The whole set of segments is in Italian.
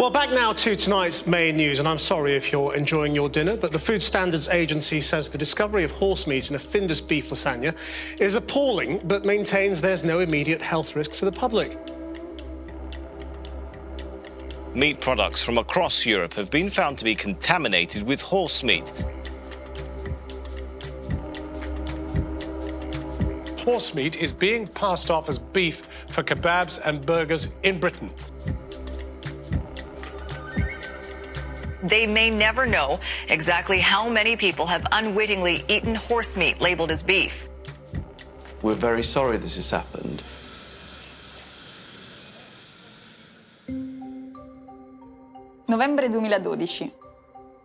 Well, back now to tonight's main news, and I'm sorry if you're enjoying your dinner, but the Food Standards Agency says the discovery of horse meat in a Findus beef lasagna is appalling, but maintains there's no immediate health risk to the public. Meat products from across Europe have been found to be contaminated with horse meat. Horse meat is being passed off as beef for kebabs and burgers in Britain. They may never know exactly how many people have unwittingly eaten horse meat labeled as beef. We're very sorry this has happened. Novembre 2012.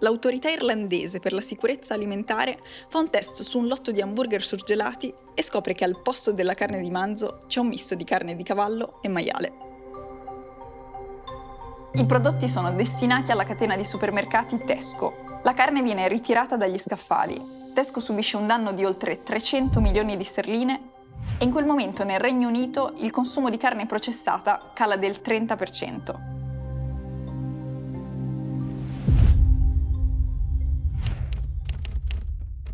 L'autorità irlandese per la sicurezza alimentare fa un test su un lotto di hamburger surgelati e scopre che al posto della carne di manzo c'è un misto di carne di cavallo e maiale. I prodotti sono destinati alla catena di supermercati Tesco. La carne viene ritirata dagli scaffali. Tesco subisce un danno di oltre 300 milioni di sterline e in quel momento nel Regno Unito il consumo di carne processata cala del 30%.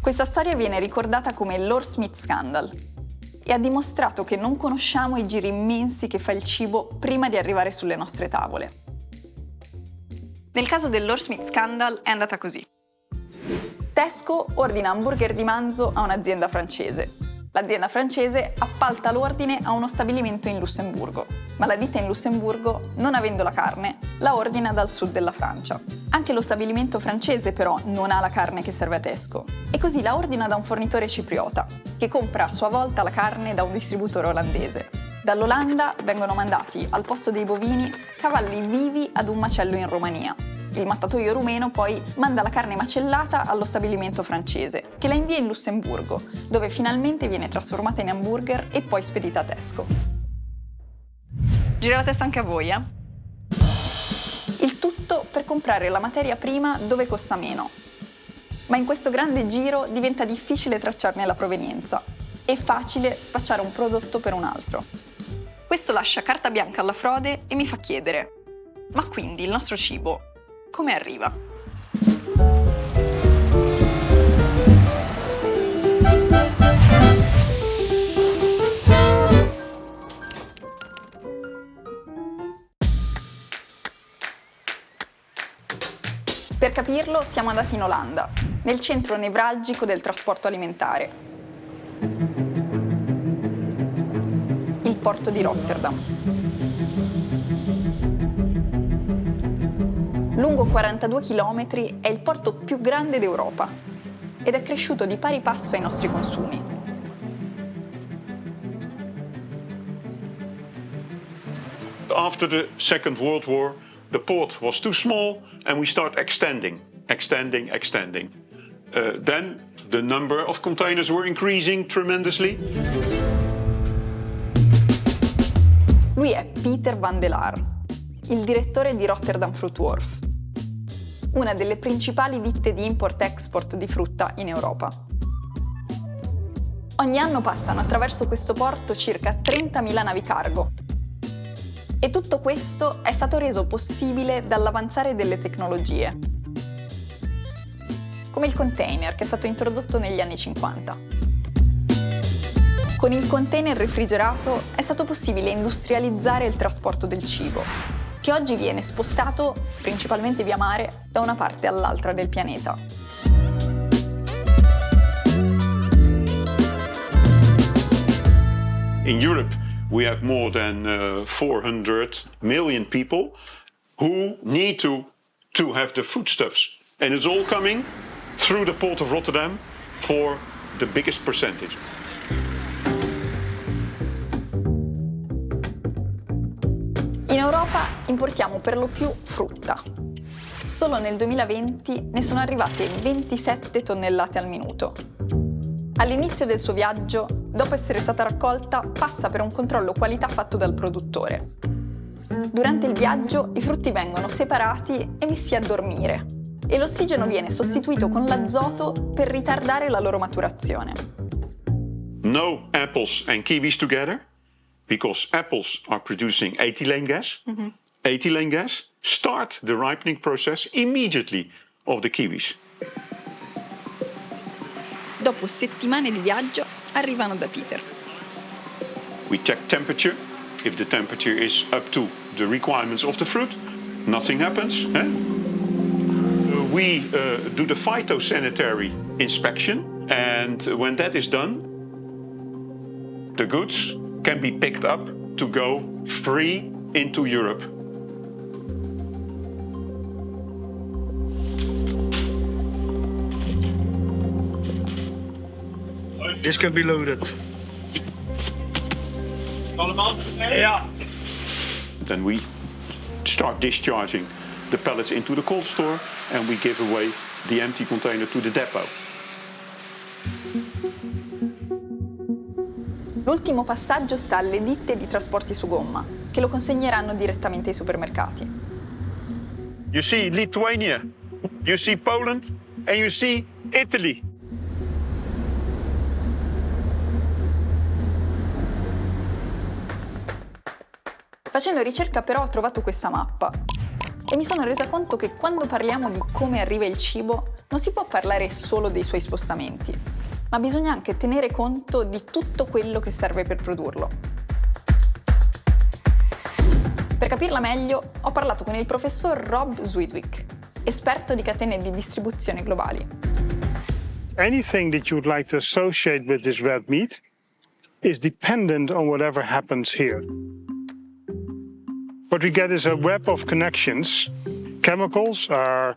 Questa storia viene ricordata come l'Or Smith Scandal e ha dimostrato che non conosciamo i giri immensi che fa il cibo prima di arrivare sulle nostre tavole. Nel caso dell'Or Smith Scandal è andata così. Tesco ordina hamburger di manzo a un'azienda francese. L'azienda francese appalta l'ordine a uno stabilimento in Lussemburgo, ma la ditta in Lussemburgo, non avendo la carne, la ordina dal sud della Francia. Anche lo stabilimento francese però non ha la carne che serve a Tesco e così la ordina da un fornitore cipriota, che compra a sua volta la carne da un distributore olandese. Dall'Olanda vengono mandati al posto dei bovini cavalli vivi ad un macello in Romania. Il mattatoio rumeno poi manda la carne macellata allo stabilimento francese, che la invia in Lussemburgo, dove finalmente viene trasformata in hamburger e poi spedita a Tesco. Gira la testa anche a voi, eh? Il tutto per comprare la materia prima dove costa meno. Ma in questo grande giro diventa difficile tracciarne la provenienza e facile spacciare un prodotto per un altro. Questo lascia carta bianca alla frode e mi fa chiedere, ma quindi il nostro cibo come arriva? Per capirlo siamo andati in Olanda, nel centro nevralgico del trasporto alimentare, porto di Rotterdam. Lungo 42 km è il porto più grande d'Europa ed è cresciuto di pari passo ai nostri consumi. After the Second World War, the port was too small and we start extending, extending, extending. Uh, then the number of containers were increasing tremendously. Lui è Peter van der il direttore di Rotterdam Fruit Wharf, una delle principali ditte di import-export di frutta in Europa. Ogni anno passano attraverso questo porto circa 30.000 navi cargo. E tutto questo è stato reso possibile dall'avanzare delle tecnologie, come il container che è stato introdotto negli anni 50. Con il container refrigerato è stato possibile industrializzare il trasporto del cibo, che oggi viene spostato, principalmente via mare, da una parte all'altra del pianeta. In Europe, we have more than uh, 400 million people who need to, to have the foodstuffs. And it's all coming through the port of Rotterdam for the biggest percentage. Europa importiamo per lo più frutta. Solo nel 2020 ne sono arrivate 27 tonnellate al minuto. All'inizio del suo viaggio, dopo essere stata raccolta, passa per un controllo qualità fatto dal produttore. Durante il viaggio i frutti vengono separati e messi a dormire e l'ossigeno viene sostituito con l'azoto per ritardare la loro maturazione. No apples and kiwis together because apples are producing ethylene gas. Ethylene gas start the ripening process immediately of the kiwis. Dopo settimane di viaggio arrivano da Peter. We check temperature. If the temperature is up to the requirements of the fruit, nothing happens. Eh? We uh, do the phytosanitary inspection, and when that is done, the goods can be picked up to go free into Europe. This can be loaded. Yeah. Then we start discharging the pellets into the cold store and we give away the empty container to the depot. L'ultimo passaggio sta alle ditte di trasporti su gomma, che lo consegneranno direttamente ai supermercati. You see Lithuania, you see Poland and you see Italy. Facendo ricerca però ho trovato questa mappa e mi sono resa conto che quando parliamo di come arriva il cibo non si può parlare solo dei suoi spostamenti, ma bisogna anche tenere conto di tutto quello che serve per produrlo. Per capirla meglio ho parlato con il professor Rob Zwidwick, esperto di catene di distribuzione globali. Anything that you would like to associate with this red meat is dependent on whatever happens here. What we get is a web of connections. Chemicals are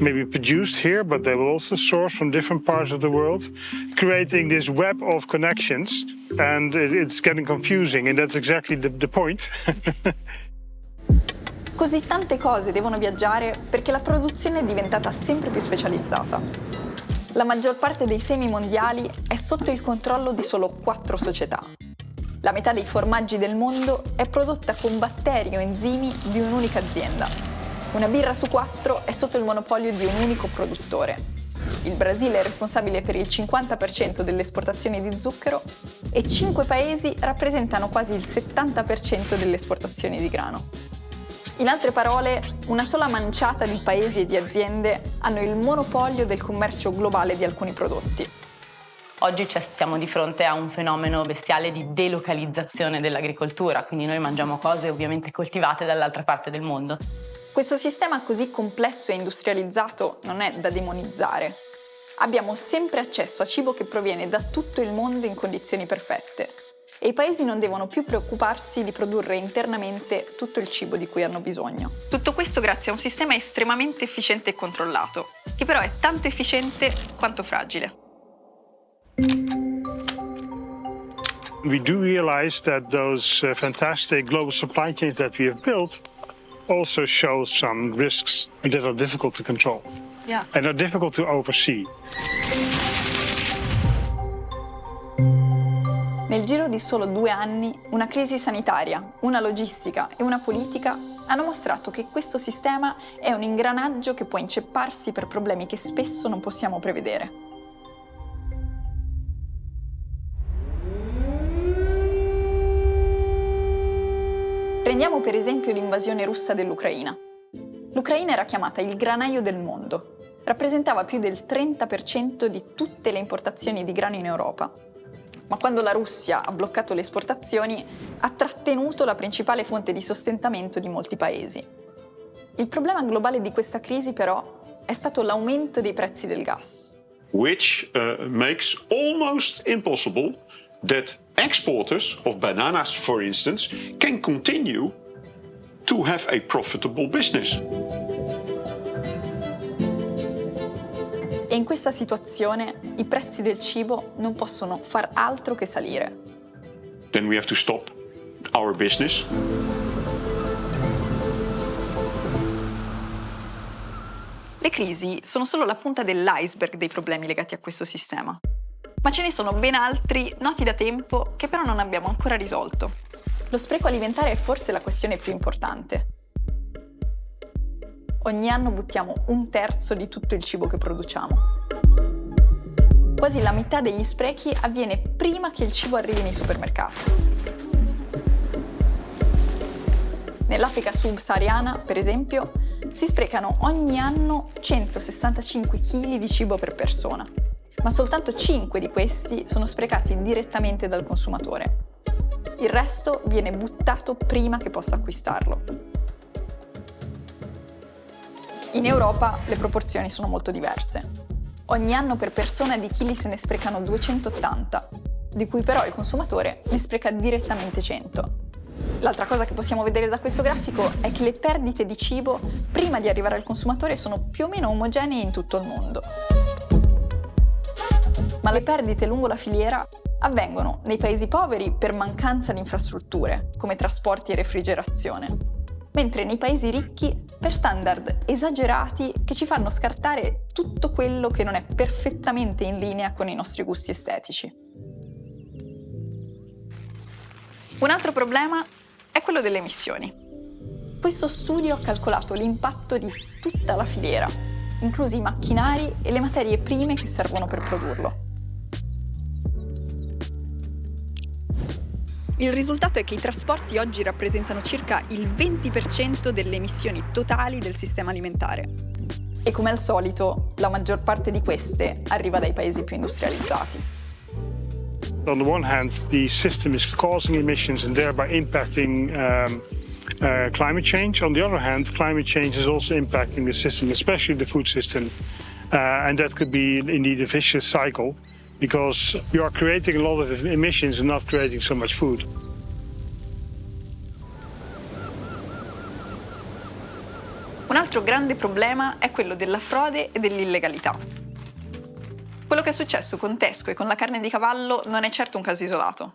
maybe produced here, but they will also source from different parts of the world, creating this web of connections. And it's getting confusing, and that's exactly the, the point. Così tante cose devono viaggiare perché la produzione è diventata sempre più specializzata. La maggior parte dei semi mondiali è sotto il controllo di solo quattro società. La metà dei formaggi del mondo è prodotta con batteri o enzimi di un'unica azienda. Una birra su quattro è sotto il monopolio di un unico produttore. Il Brasile è responsabile per il 50% delle esportazioni di zucchero e cinque paesi rappresentano quasi il 70% delle esportazioni di grano. In altre parole, una sola manciata di paesi e di aziende hanno il monopolio del commercio globale di alcuni prodotti. Oggi siamo di fronte a un fenomeno bestiale di delocalizzazione dell'agricoltura, quindi noi mangiamo cose ovviamente coltivate dall'altra parte del mondo. Questo sistema così complesso e industrializzato non è da demonizzare. Abbiamo sempre accesso a cibo che proviene da tutto il mondo in condizioni perfette e i paesi non devono più preoccuparsi di produrre internamente tutto il cibo di cui hanno bisogno. Tutto questo grazie a un sistema estremamente efficiente e controllato, che però è tanto efficiente quanto fragile. We do realize that those uh, fantastic global supply chains that we have built also show some risks that are difficult to control Yeah. and are difficult to oversee. Nel giro di solo due anni, una crisi sanitaria, una logistica e una politica hanno mostrato che questo sistema è un ingranaggio che può incepparsi per problemi che spesso non possiamo prevedere. Prendiamo per esempio l'invasione russa dell'Ucraina. L'Ucraina era chiamata il granaio del mondo. Rappresentava più del 30% di tutte le importazioni di grano in Europa. Ma quando la Russia ha bloccato le esportazioni, ha trattenuto la principale fonte di sostentamento di molti paesi. Il problema globale di questa crisi però è stato l'aumento dei prezzi del gas. which uh, makes almost impossible that exporters of bananas, for instance, can continue to have a profitable business. E in questa situazione i prezzi del cibo non possono far altro che salire. Then we have to stop our business. Le crisi sono solo la punta dell'iceberg dei problemi legati a questo sistema. Ma ce ne sono ben altri noti da tempo che però non abbiamo ancora risolto. Lo spreco alimentare è forse la questione più importante. Ogni anno buttiamo un terzo di tutto il cibo che produciamo. Quasi la metà degli sprechi avviene prima che il cibo arrivi nei supermercati. Nell'Africa subsahariana, per esempio, si sprecano ogni anno 165 kg di cibo per persona, ma soltanto 5 di questi sono sprecati direttamente dal consumatore. Il resto viene buttato prima che possa acquistarlo. In Europa le proporzioni sono molto diverse. Ogni anno per persona di chili se ne sprecano 280, di cui però il consumatore ne spreca direttamente 100. L'altra cosa che possiamo vedere da questo grafico è che le perdite di cibo prima di arrivare al consumatore sono più o meno omogenee in tutto il mondo. Ma le perdite lungo la filiera avvengono nei paesi poveri per mancanza di infrastrutture, come trasporti e refrigerazione, mentre nei paesi ricchi per standard esagerati che ci fanno scartare tutto quello che non è perfettamente in linea con i nostri gusti estetici. Un altro problema è quello delle emissioni. Questo studio ha calcolato l'impatto di tutta la filiera, inclusi i macchinari e le materie prime che servono per produrlo. Il risultato è che i trasporti oggi rappresentano circa il 20% delle emissioni totali del sistema alimentare. E come al solito, la maggior parte di queste arriva dai paesi più industrializzati. On the one hand, the system is causing emissions and thereby impacting um, uh, climate change. On the other hand, climate change is also impacting the system, especially the food system. Uh, and that could be indeed a vicious cycle because you are creating a lot of emissions and not creating so much food. Un altro grande problema è quello della frode e dell'illegalità. Quello che è successo con Tesco e con la carne di cavallo non è certo un caso isolato.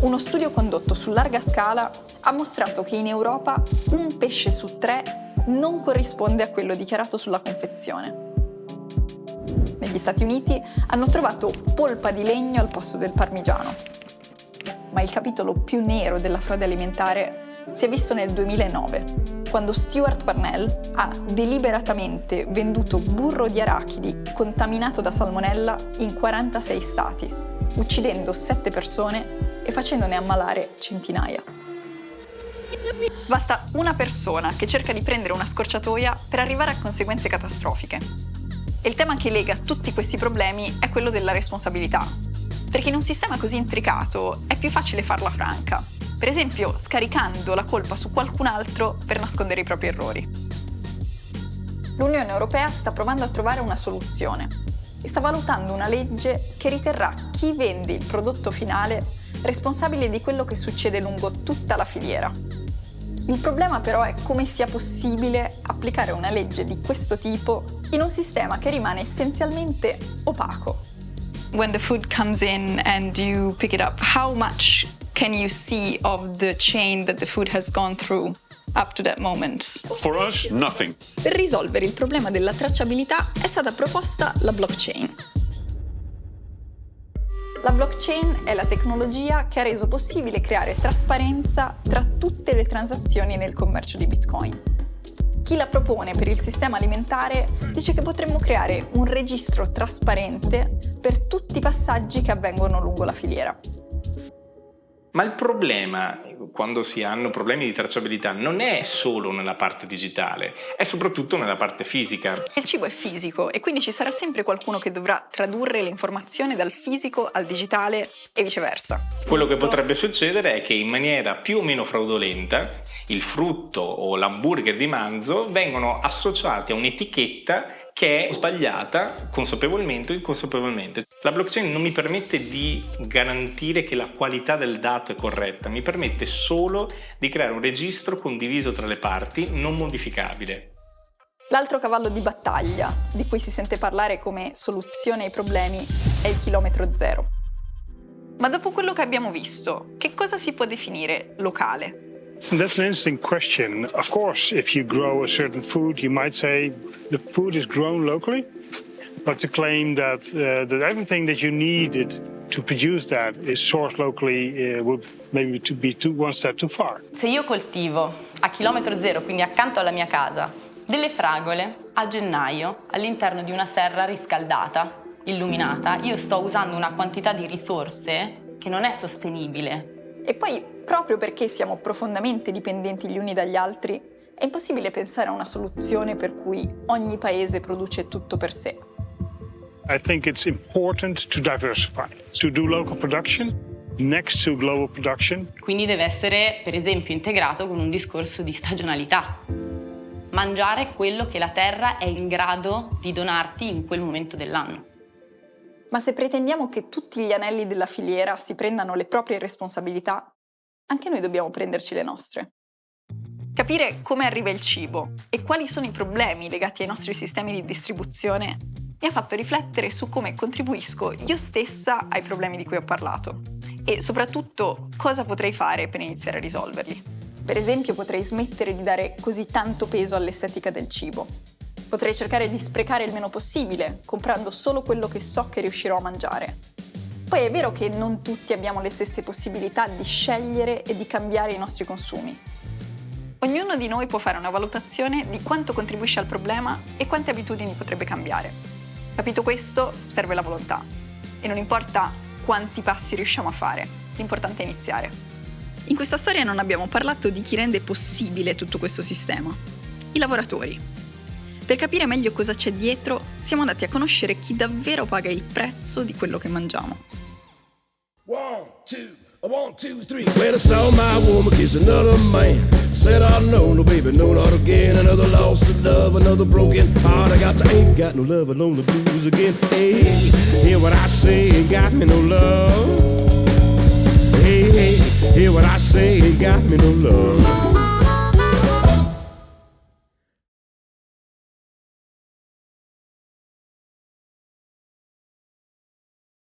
Uno studio condotto su larga scala ha mostrato che in Europa un pesce su tre non corrisponde a quello dichiarato sulla confezione. Negli Stati Uniti hanno trovato polpa di legno al posto del parmigiano. Ma il capitolo più nero della frode alimentare si è visto nel 2009, quando Stuart Parnell ha deliberatamente venduto burro di arachidi contaminato da salmonella in 46 stati, uccidendo 7 persone e facendone ammalare centinaia. Basta una persona che cerca di prendere una scorciatoia per arrivare a conseguenze catastrofiche. E il tema che lega tutti questi problemi è quello della responsabilità. Perché in un sistema così intricato è più facile farla franca, per esempio scaricando la colpa su qualcun altro per nascondere i propri errori. L'Unione Europea sta provando a trovare una soluzione e sta valutando una legge che riterrà chi vende il prodotto finale responsabile di quello che succede lungo tutta la filiera. Il problema però è come sia possibile applicare una legge di questo tipo in un sistema che rimane essenzialmente opaco. When the food comes in and you pick it up, how much can you see of the chain that the food has gone through up to that moment? For us, nothing. Per risolvere il problema della tracciabilità è stata proposta la blockchain. La blockchain è la tecnologia che ha reso possibile creare trasparenza tra tutte le transazioni nel commercio di Bitcoin. Chi la propone per il sistema alimentare dice che potremmo creare un registro trasparente per tutti i passaggi che avvengono lungo la filiera. Ma il problema, quando si hanno problemi di tracciabilità, non è solo nella parte digitale, è soprattutto nella parte fisica. Il cibo è fisico e quindi ci sarà sempre qualcuno che dovrà tradurre l'informazione dal fisico al digitale e viceversa. Quello che potrebbe succedere è che in maniera più o meno fraudolenta il frutto o l'hamburger di manzo vengono associati a un'etichetta che è sbagliata consapevolmente o inconsapevolmente. La blockchain non mi permette di garantire che la qualità del dato è corretta, mi permette solo di creare un registro condiviso tra le parti, non modificabile. L'altro cavallo di battaglia, di cui si sente parlare come soluzione ai problemi, è il chilometro zero. Ma dopo quello che abbiamo visto, che cosa si può definire locale? So that's an interesting question. Of course, if you grow a certain food, you might say the food is grown locally. But to claim that, uh, that everything that you needed to produce that is sourced locally uh, would maybe to be too, one step too far. Se io coltivo a chilometro zero, quindi accanto alla mia casa, delle fragole a gennaio all'interno di una serra riscaldata, illuminata, io sto usando una quantità di risorse che non è sostenibile E poi, proprio perché siamo profondamente dipendenti gli uni dagli altri, è impossibile pensare a una soluzione per cui ogni paese produce tutto per sé. I think it's important to diversify, to do local production next to global production. Quindi deve essere, per esempio, integrato con un discorso di stagionalità. Mangiare quello che la terra è in grado di donarti in quel momento dell'anno. Ma se pretendiamo che tutti gli anelli della filiera si prendano le proprie responsabilità, anche noi dobbiamo prenderci le nostre. Capire come arriva il cibo e quali sono i problemi legati ai nostri sistemi di distribuzione mi ha fatto riflettere su come contribuisco io stessa ai problemi di cui ho parlato e soprattutto cosa potrei fare per iniziare a risolverli. Per esempio potrei smettere di dare così tanto peso all'estetica del cibo. Potrei cercare di sprecare il meno possibile, comprando solo quello che so che riuscirò a mangiare. Poi è vero che non tutti abbiamo le stesse possibilità di scegliere e di cambiare i nostri consumi. Ognuno di noi può fare una valutazione di quanto contribuisce al problema e quante abitudini potrebbe cambiare. Capito questo, serve la volontà. E non importa quanti passi riusciamo a fare, l'importante è iniziare. In questa storia non abbiamo parlato di chi rende possibile tutto questo sistema. I lavoratori. Per capire meglio cosa c'è dietro, siamo andati a conoscere chi davvero paga il prezzo di quello che mangiamo. One, two, one, two, three. When I saw my woman kiss another man, said, I know, no baby, no, not again. Another loss of love, another broken heart. I got to ain't got no love, alone the blues again. Hey, hear what I say, ain't got me no love. Hey, hey, hear what I say, ain't got me no love.